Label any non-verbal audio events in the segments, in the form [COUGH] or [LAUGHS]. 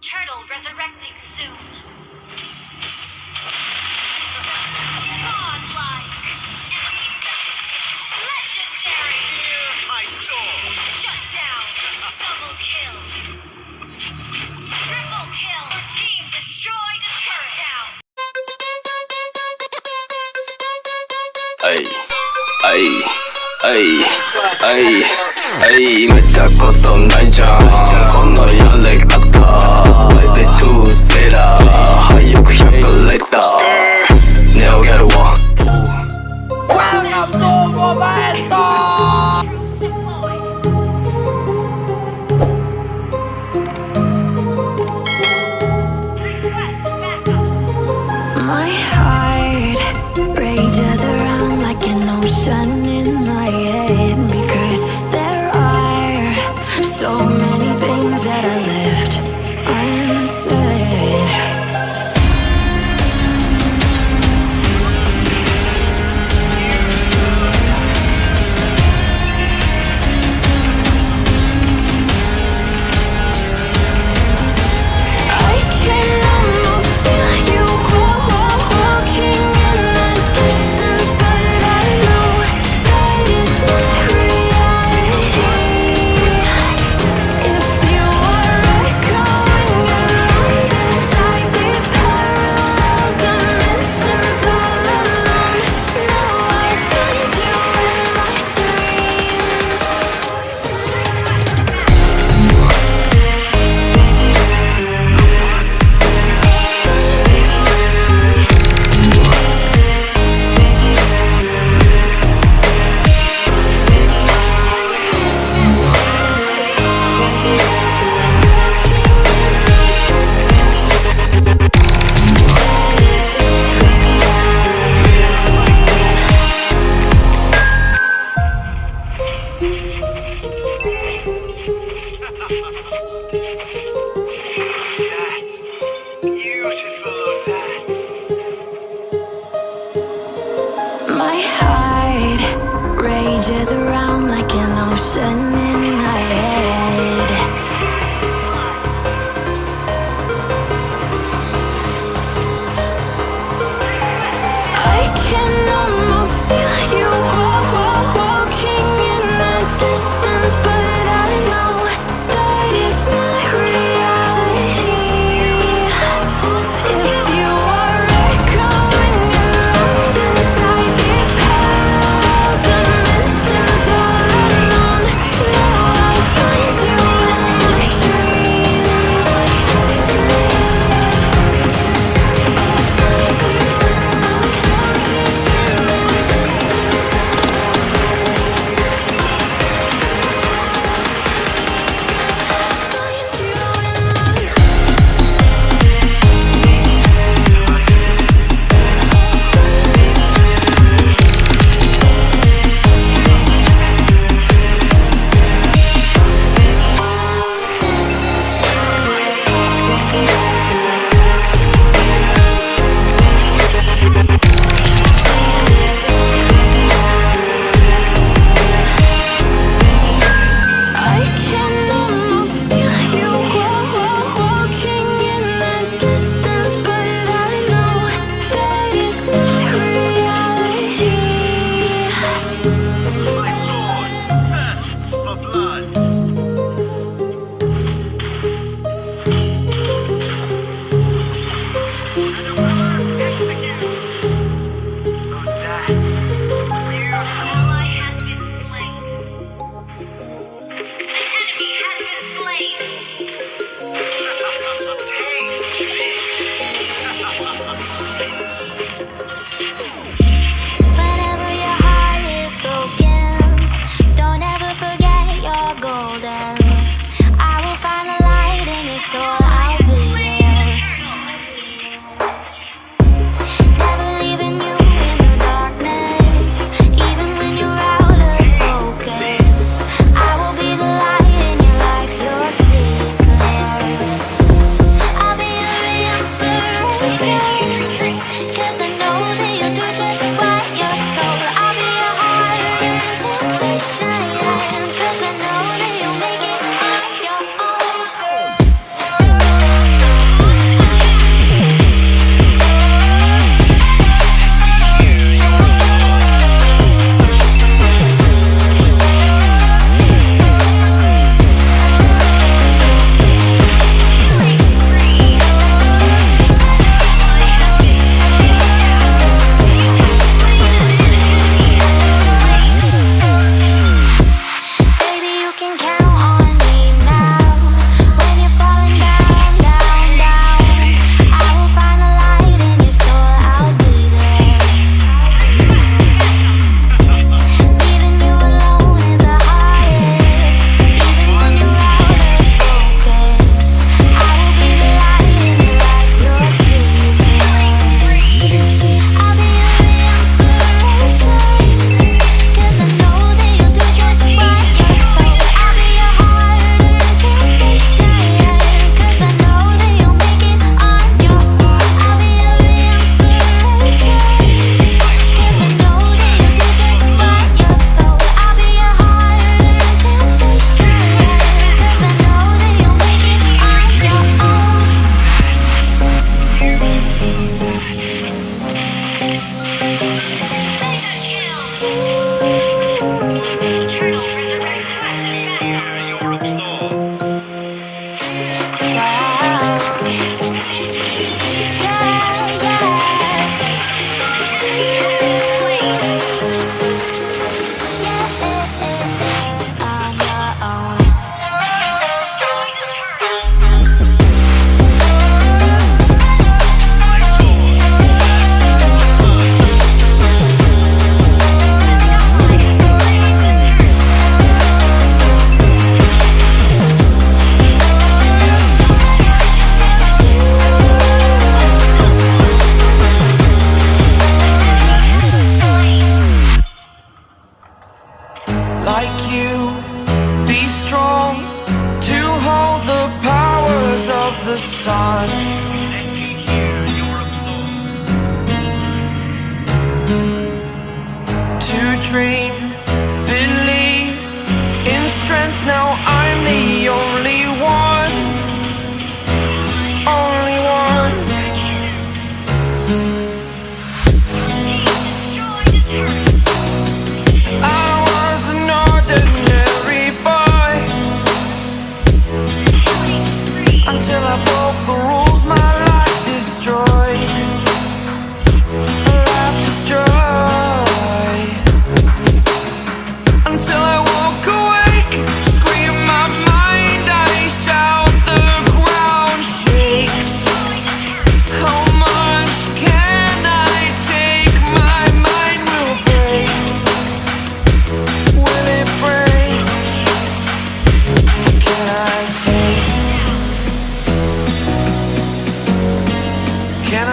Turtle resurrecting soon. Ay, ay, ay, ay, ay, ay, ay, ay, ay, ay, ay, ay, ay, ay, ay, ay, たベテトゥセラ廃屋100レター。ネオギャルはワンアップオーバーエット My heart rages around like an ocean. blood.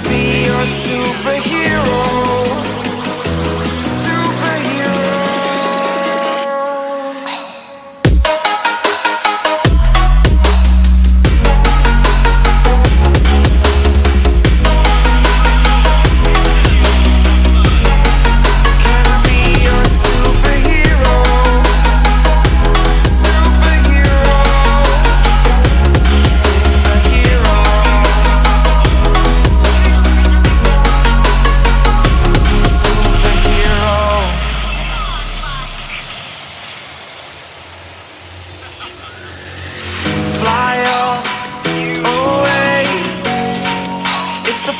be your superhero.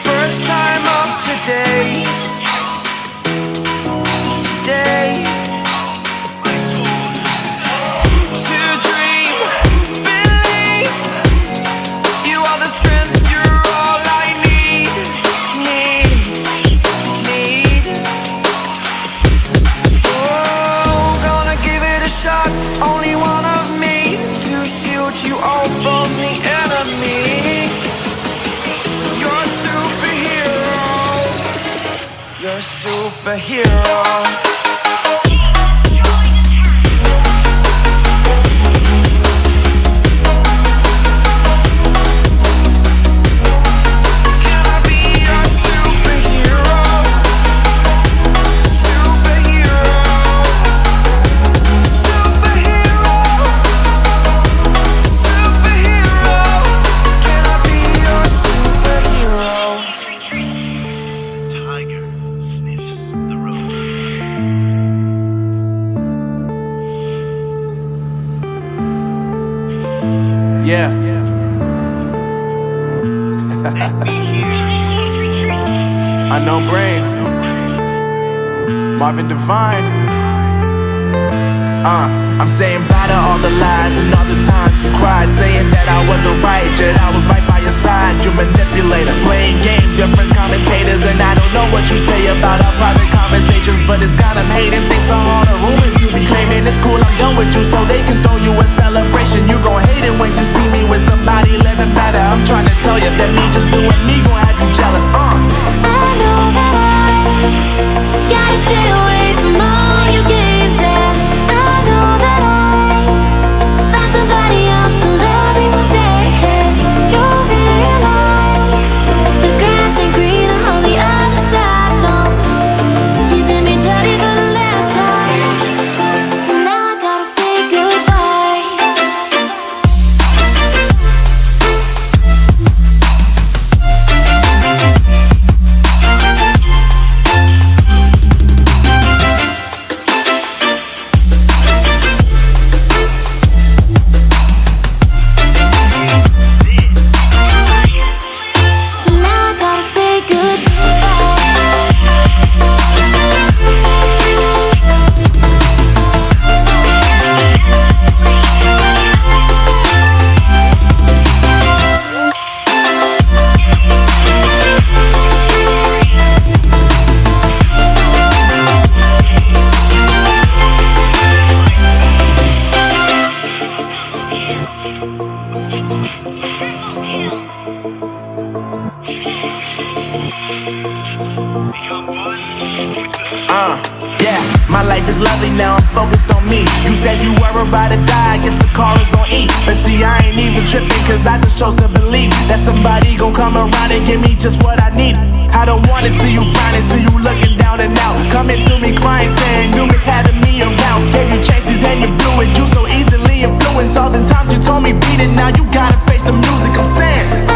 first time of today. superhero. Yeah. [LAUGHS] Unknown brain. Marvin Divine. Uh, I'm saying bye to all the lies and all the times you cried, saying that I wasn't right, yet I was right by your side. You manipulator, playing games, your friends commentators, and I don't know what you say about our private conversations, but it's got them hating. Thanks to all the rumors you be claiming, it's cool. I'm done with you, so they can. Call is on E. But see, I ain't even tripping, cause I just chose to believe that somebody gon' come around and give me just what I need. I don't wanna see you frowning, see you looking down and out. Coming to me crying, saying you miss having me around. Gave you chances and you blew it. You so easily influenced. All the times you told me beat it, now you gotta face the music. I'm saying.